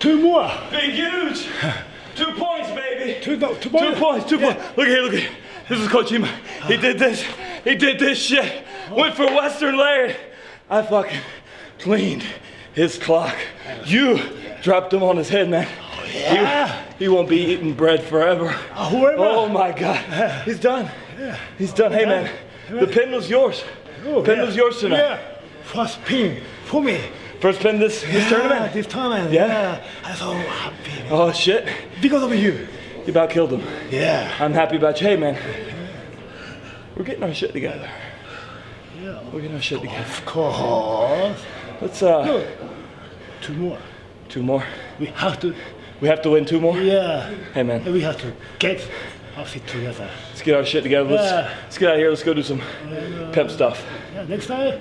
Two more. Big huge. Two points, baby. Two, no, two Two points, two points. Look here, look here. This is Coach Ema. He did this. He did this shit. Went for Western lariat. I fucking cleaned his clock. You dropped him on his head, man. Yeah. He, he won't be eating bread forever. Oh, whoever. Oh my God. He's done. He's done. Hey, man. The pin was yours. Oh, pin yeah. was yours tonight. Yeah. First pin for me. First pin this, this tournament. This tournament. Yeah. Yeah. I'm so happy. Oh shit. Because of you. You about killed him. Yeah. I'm happy about you. Hey, man. We're getting our shit together. Yeah. We're getting our shit together. Of course. Let's uh, Two more. two more. We have to. We have to win two more. Yeah. Hey, man. We have to get our feet together. Let's get our shit together. Let's, Yeah. let's get out of here. Let's go do some pimp stuff. Yeah, next time,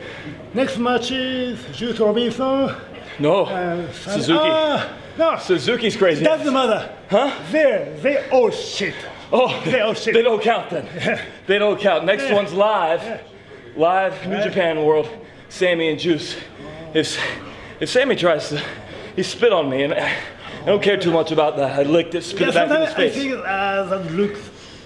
next match is Juice Robinson. No, Uh, Suzuki. Ah, no, Suzuki's crazy. doesn't matter. Huh? They, they all shit. Oh, They all shit. they don't count then. They don't count. Next Yeah. one's live. Live New. Japan World. Sammy and Juice. If if Sammy tries to, he spit on me, and I I don't care too much about that. I licked it, spit Yeah, it back in his I think uh, that looks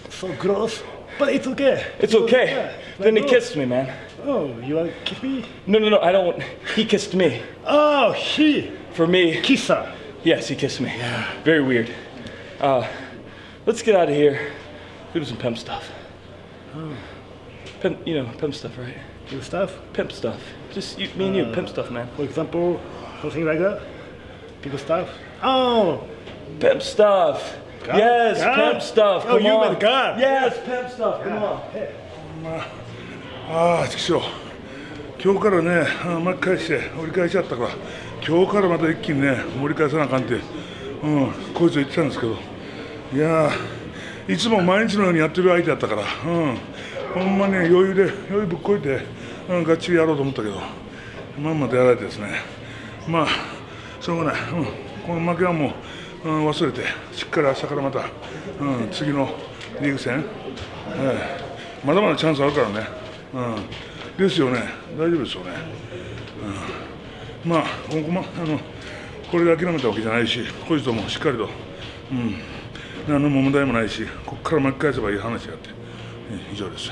so gross, but it's okay. It's okay. Yeah, Then he kissed me, man. Oh, you want to kiss me? No, no, no. I don't. want- He kissed me. Oh, he For me, kisser. yes, he kissed me. Yeah. Very weird. Uh, let's get out of here. Go do some pimp stuff. Oh. Pimp, you know, pimp stuff, right? Do stuff. Pimp stuff. Just you, me and you, pimp stuff, man. For example, something like that. People stuff? Oh, Pimp stuff. God. Yes, God. pimp stuff. Oh, Come you on. God. Yes, pimp stuff. Come on. ああ、ちくしょう。今日からね、あ巻き返して、折り返しちゃったから、今日からまた一気にね、盛り返さなあかんって、うん、こいつは言ってたんですけど、いやー、いつも毎日のようにやってる相手だったから、うん、ほんまに余裕で、余裕ぶっこいて、うん、がっちりやろうと思ったけど、まんまとやられてですね、まあ、しょうがない、うん、この負けはもう、うん、忘れて、しっかり明日からまた、うん、次のリーグ戦、ええ。まだまだチャンスあるからね、うん、ですよね、大丈夫ですよね。うん、まあここ、ま、あのこれで諦めたわけじゃないし、こいつともしっかりと、うん、何の問題もないし、ここから巻き返せばいい話やって、え以上です。